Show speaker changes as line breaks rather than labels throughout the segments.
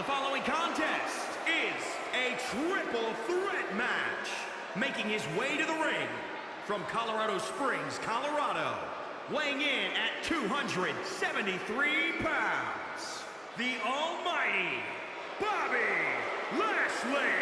The following contest is a triple threat match. Making his way to the ring from Colorado Springs, Colorado, weighing in at 273 pounds, the almighty Bobby Lashley.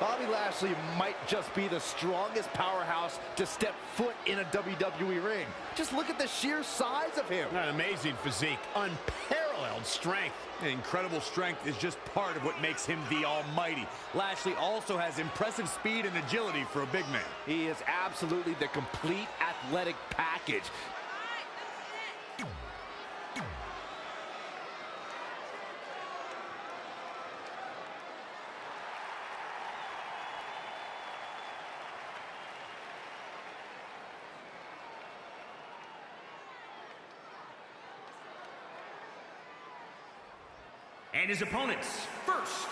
Bobby Lashley might just be the strongest powerhouse to step foot in a WWE ring. Just look at the sheer size of him.
An amazing physique, unparalleled strength.
Incredible strength is just part of what makes him the almighty. Lashley also has impressive speed and agility for a big man.
He is absolutely the complete athletic package.
And his opponents, first,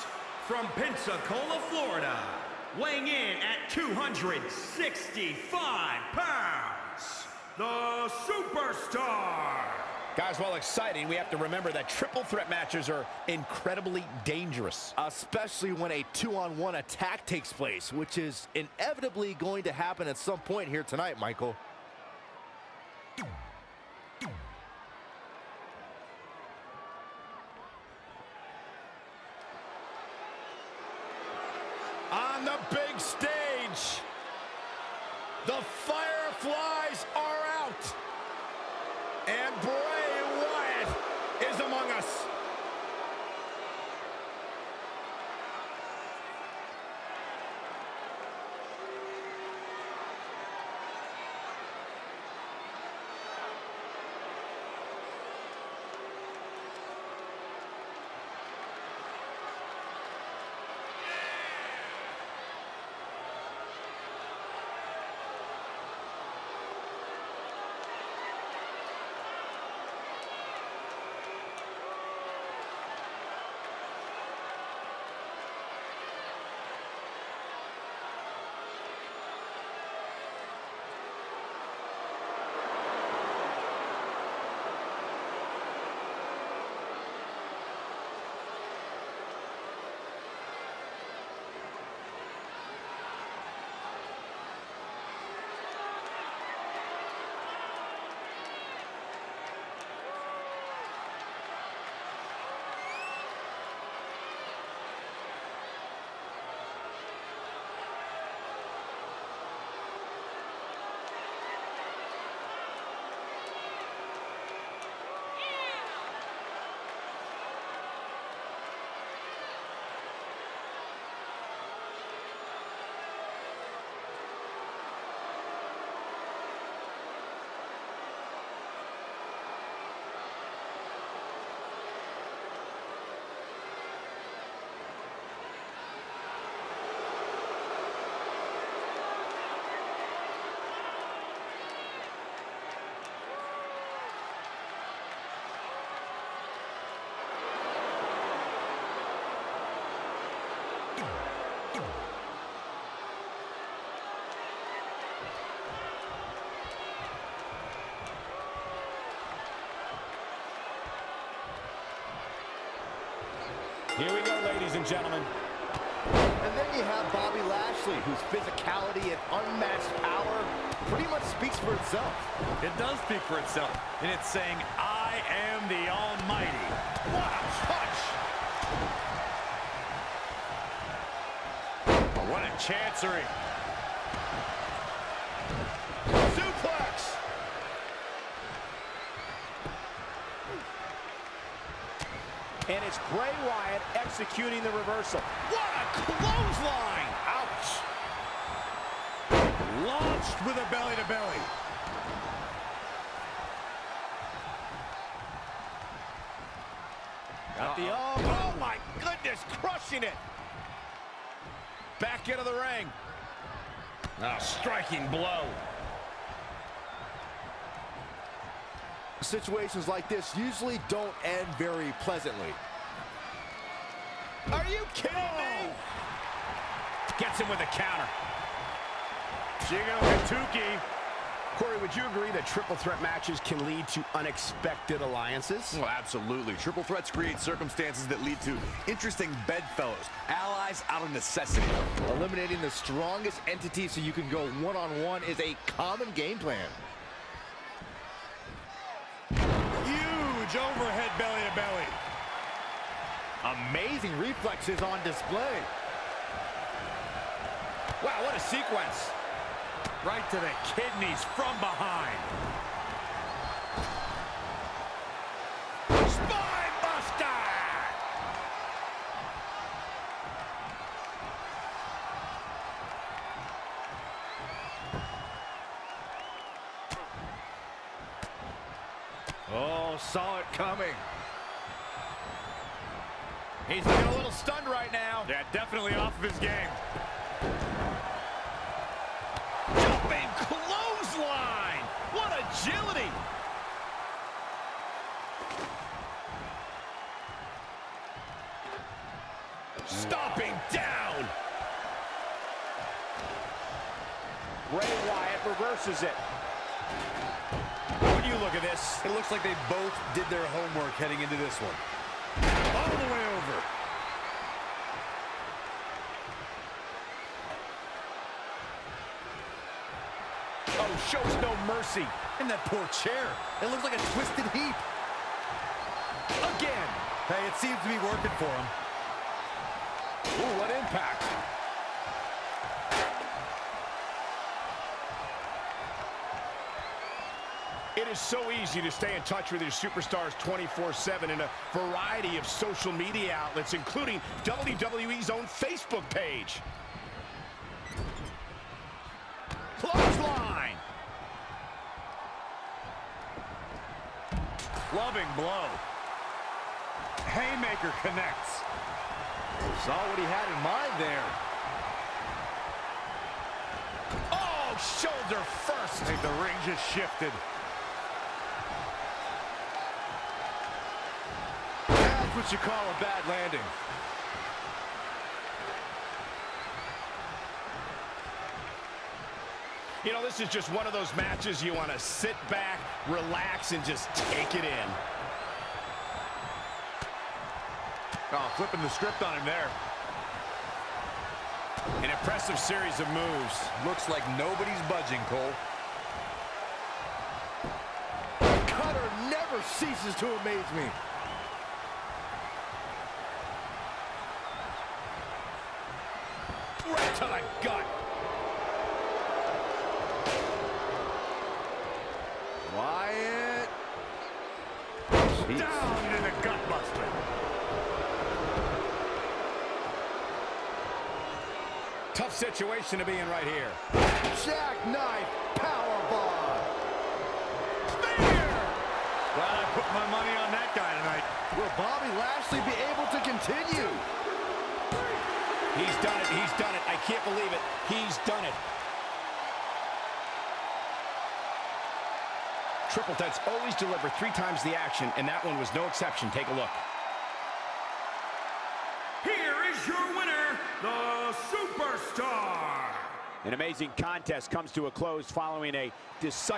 from Pensacola, Florida, weighing in at 265 pounds, the Superstar.
Guys, while exciting, we have to remember that triple threat matches are incredibly dangerous.
Especially when a two-on-one attack takes place, which is inevitably going to happen at some point here tonight, Michael.
The Fireflies are out.
Here we go, ladies and gentlemen.
And then you have Bobby Lashley, whose physicality and unmatched power pretty much speaks for itself.
It does speak for itself, and it's saying, I am the almighty.
What a punch!
What a chancery.
And it's Bray Wyatt executing the reversal.
What a clothesline! Ouch!
Launched with a belly-to-belly.
Got the elbow. Oh my goodness, crushing it. Back into the ring. A striking blow.
Situations like this usually don't end very pleasantly.
Are you kidding me?
Gets him with a counter. Jigo Hatuki.
Corey, would you agree that triple threat matches can lead to unexpected alliances?
Well, absolutely. Triple threats create circumstances that lead to interesting bedfellows, allies out of necessity.
Eliminating the strongest entity so you can go one-on-one -on -one is a common game plan.
Huge overhead belly to belly.
Amazing reflexes on display.
Wow, what a sequence.
Right to the kidneys from behind.
Oh, saw it coming.
He's looking a little stunned right now.
Yeah, definitely off of his game.
Jumping clothesline. What agility. Stomping down.
Bray Wyatt reverses it.
Look at this,
It looks like they both did their homework heading into this one.
all the way over.
Oh, shows no mercy.
In that poor chair. It looks like a twisted heap.
Again.
Hey, it seems to be working for him.
Ooh, is so easy to stay in touch with your superstars 24-7 in a variety of social media outlets, including WWE's own Facebook page.
Clothesline.
Clubbing blow. Haymaker connects.
Saw what he had in mind there.
Oh, shoulder first.
I think the ring just shifted.
What you call a bad landing.
You know, this is just one of those matches you want to sit back, relax, and just take it in.
Oh, flipping the script on him there.
An impressive series of moves.
Looks like nobody's budging, Cole.
Cutter never ceases to amaze me.
Right to the gut.
Wyatt.
Down in the gutbuster.
Tough situation to be in right here.
Jackknife powerbomb.
Glad I put my money on that guy tonight.
Will Bobby Lashley be able to continue?
He's done it. He's done it. I can't believe it. He's done it. Triple threats always deliver three times the action, and that one was no exception. Take a look.
Here is your winner, the Superstar.
An amazing contest comes to a close following a decisive